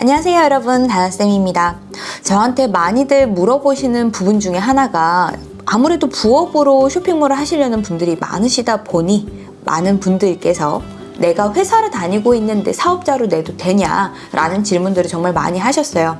안녕하세요 여러분. 다나쌤입니다. 저한테 많이들 물어보시는 부분 중에 하나가 아무래도 부업으로 쇼핑몰을 하시려는 분들이 많으시다 보니 많은 분들께서 내가 회사를 다니고 있는데 사업자로 내도 되냐 라는 질문들을 정말 많이 하셨어요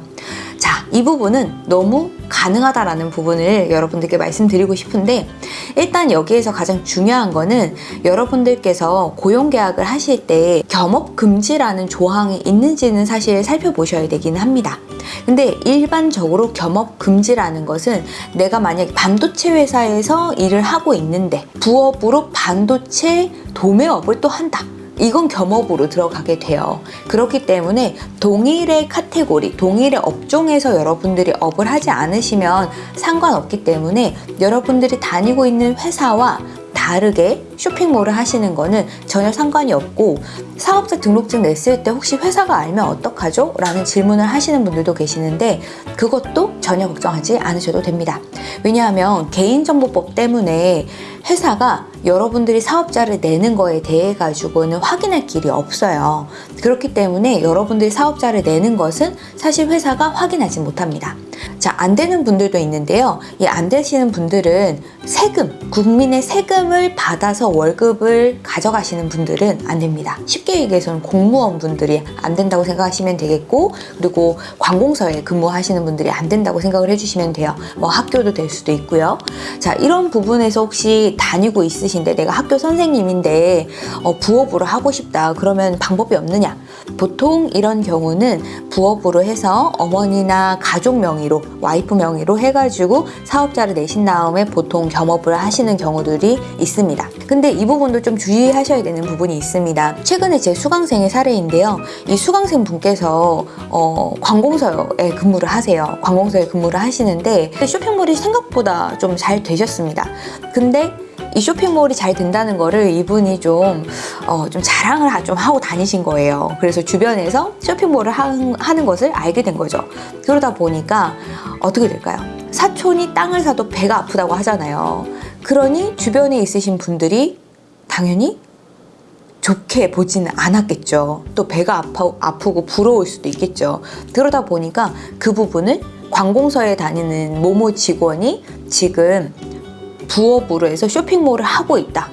자, 이 부분은 너무 가능하다라는 부분을 여러분들께 말씀드리고 싶은데 일단 여기에서 가장 중요한 거는 여러분들께서 고용계약을 하실 때 겸업금지라는 조항이 있는지는 사실 살펴보셔야 되기는 합니다. 근데 일반적으로 겸업금지라는 것은 내가 만약 반도체 회사에서 일을 하고 있는데 부업으로 반도체 도매업을 또 한다. 이건 겸업으로 들어가게 돼요. 그렇기 때문에 동일의 카테고리, 동일의 업종에서 여러분들이 업을 하지 않으시면 상관없기 때문에 여러분들이 다니고 있는 회사와 다르게 쇼핑몰을 하시는 거는 전혀 상관이 없고 사업자 등록증 냈을 때 혹시 회사가 알면 어떡하죠? 라는 질문을 하시는 분들도 계시는데 그것도 전혀 걱정하지 않으셔도 됩니다. 왜냐하면 개인정보법 때문에 회사가 여러분들이 사업자를 내는 거에 대해 가지고는 확인할 길이 없어요. 그렇기 때문에 여러분들이 사업자를 내는 것은 사실 회사가 확인하지 못합니다. 자, 안 되는 분들도 있는데요. 이 안 되시는 분들은 세금, 국민의 세금을 받아서 월급을 가져가시는 분들은 안 됩니다. 쉽게 얘기해서는 공무원 분들이 안 된다고 생각하시면 되겠고, 그리고 관공서에 근무하시는 분들이 안 된다고 생각을 해주시면 돼요. 뭐 학교도 될 수도 있고요. 자, 이런 부분에서 혹시 다니고 있으신데 내가 학교 선생님인데 어, 부업으로 하고 싶다. 그러면 방법이 없느냐? 보통 이런 경우는 부업으로 해서 어머니나 가족 명의 로 와이프 명의로 해가지고 사업자를 내신 다음에 보통 겸업을 하시는 경우들이 있습니다. 근데 이 부분도 좀 주의하셔야 되는 부분이 있습니다. 최근에 제 수강생의 사례인데요. 이 수강생 분께서 어, 관공서에 근무를 하세요. 관공서에 근무를 하시는데 쇼핑몰이 생각보다 좀 잘 되셨습니다. 근데 이 쇼핑몰이 잘 된다는 거를 이분이 좀, 어, 좀 자랑을 하- 좀 하고 다니신 거예요. 그래서 주변에서 쇼핑몰을 하, 하는 것을 알게 된 거죠. 그러다 보니까 어떻게 될까요? 사촌이 땅을 사도 배가 아프다고 하잖아요. 그러니 주변에 있으신 분들이 당연히 좋게 보지는 않았겠죠. 또 배가 아파, 아프고 부러울 수도 있겠죠. 그러다 보니까 그 부분을 관공서에 다니는 모모 직원이 지금 부업으로 해서 쇼핑몰을 하고 있다.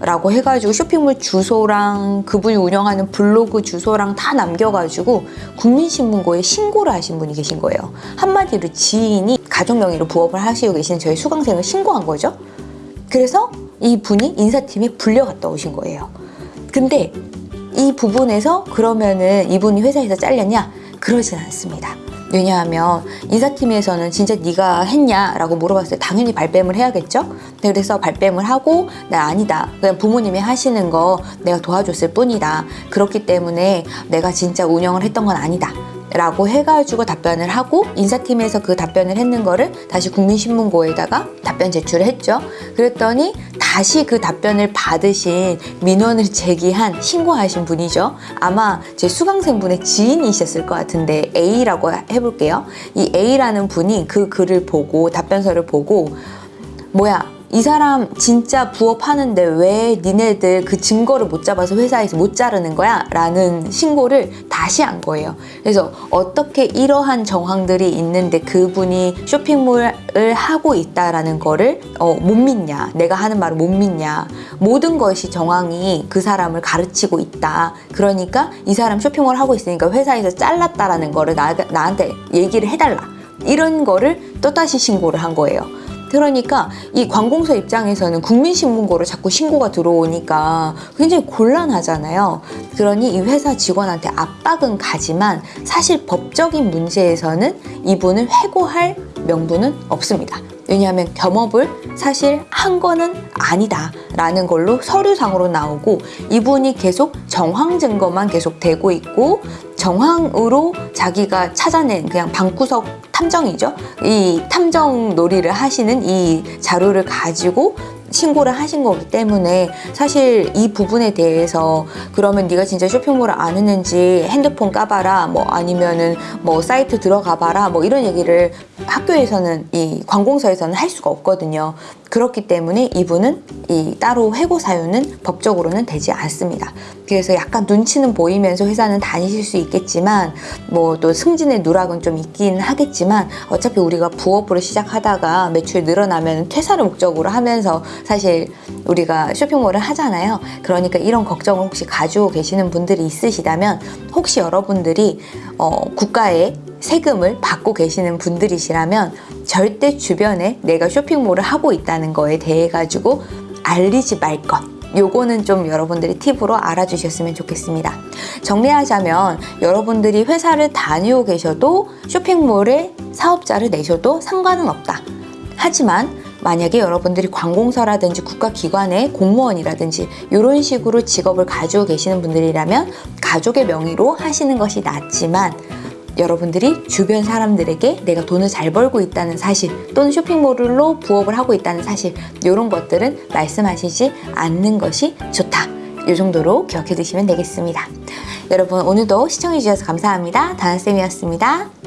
라고 해가지고 쇼핑몰 주소랑 그분이 운영하는 블로그 주소랑 다 남겨가지고 국민신문고에 신고를 하신 분이 계신 거예요. 한마디로 지인이 가족 명의로 부업을 하시고 계신 저희 수강생을 신고한 거죠. 그래서 이 분이 인사팀에 불려갔다 오신 거예요. 근데 이 부분에서 그러면은 이분이 회사에서 잘렸냐? 그러진 않습니다. 왜냐하면 인사팀에서는 진짜 네가 했냐 라고 물어봤을 때 당연히 발뺌을 해야겠죠. 그래서 발뺌을 하고 나 아니다. 그냥 부모님이 하시는 거 내가 도와줬을 뿐이다. 그렇기 때문에 내가 진짜 운영을 했던 건 아니다. 라고 해가지고 답변을 하고 인사팀에서 그 답변을 했는 거를 다시 국민신문고에다가 답변 제출을 했죠. 그랬더니 다시 그 답변을 받으신 민원을 제기한 신고하신 분이죠. 아마 제 수강생분의 지인이셨을 것 같은데 A라고 해볼게요. 이 A라는 분이 그 글을 보고 답변서를 보고 뭐야 이 사람 진짜 부업하는데 왜 니네들 그 증거를 못 잡아서 회사에서 못 자르는 거야? 라는 신고를 다시 한 거예요. 그래서 어떻게 이러한 정황들이 있는데 그분이 쇼핑몰을 하고 있다라는 거를 어, 못 믿냐? 내가 하는 말을 못 믿냐? 모든 것이 정황이 그 사람을 가르치고 있다. 그러니까 이 사람 쇼핑몰 하고 있으니까 회사에서 잘랐다라는 거를 나, 나한테 얘기를 해달라. 이런 거를 또다시 신고를 한 거예요. 그러니까 이 관공서 입장에서는 국민신문고로 자꾸 신고가 들어오니까 굉장히 곤란하잖아요. 그러니 이 회사 직원한테 압박은 가지만 사실 법적인 문제에서는 이분을 해고할 명분은 없습니다. 왜냐하면 겸업을 사실 한 거는 아니다 라는 걸로 서류상으로 나오고 이분이 계속 정황 증거만 계속 되고 있고 정황으로 자기가 찾아낸 그냥 방구석 탐정이죠. 이 탐정 놀이를 하시는 이 자료를 가지고 신고를 하신 거기 때문에 사실 이 부분에 대해서 그러면 네가 진짜 쇼핑몰을 안 했는지 핸드폰 까봐라 뭐 아니면은 뭐 사이트 들어가봐라 뭐 이런 얘기를 학교에서는 이 관공서에서는 할 수가 없거든요. 그렇기 때문에 이분은 이 따로 해고 사유는 법적으로는 되지 않습니다. 그래서 약간 눈치는 보이면서 회사는 다니실 수 있겠지만 뭐 또 승진의 누락은 좀 있긴 하겠지만 어차피 우리가 부업으로 시작하다가 매출이 늘어나면 퇴사를 목적으로 하면서 사실 우리가 쇼핑몰을 하잖아요. 그러니까 이런 걱정을 혹시 가지고 계시는 분들이 있으시다면 혹시 여러분들이 어, 국가에 세금을 받고 계시는 분들이시라면 절대 주변에 내가 쇼핑몰을 하고 있다는 거에 대해 가지고 알리지 말 것. 요거는 좀 여러분들이 팁으로 알아주셨으면 좋겠습니다. 정리하자면 여러분들이 회사를 다니고 계셔도 쇼핑몰에 사업자를 내셔도 상관은 없다. 하지만 만약에 여러분들이 관공서라든지 국가기관의 공무원이라든지 이런 식으로 직업을 가지고 계시는 분들이라면 가족의 명의로 하시는 것이 낫지만 여러분들이 주변 사람들에게 내가 돈을 잘 벌고 있다는 사실 또는 쇼핑몰로 부업을 하고 있다는 사실 이런 것들은 말씀하시지 않는 것이 좋다. 이 정도로 기억해 두시면 되겠습니다. 여러분 오늘도 시청해 주셔서 감사합니다. 다나쌤이었습니다.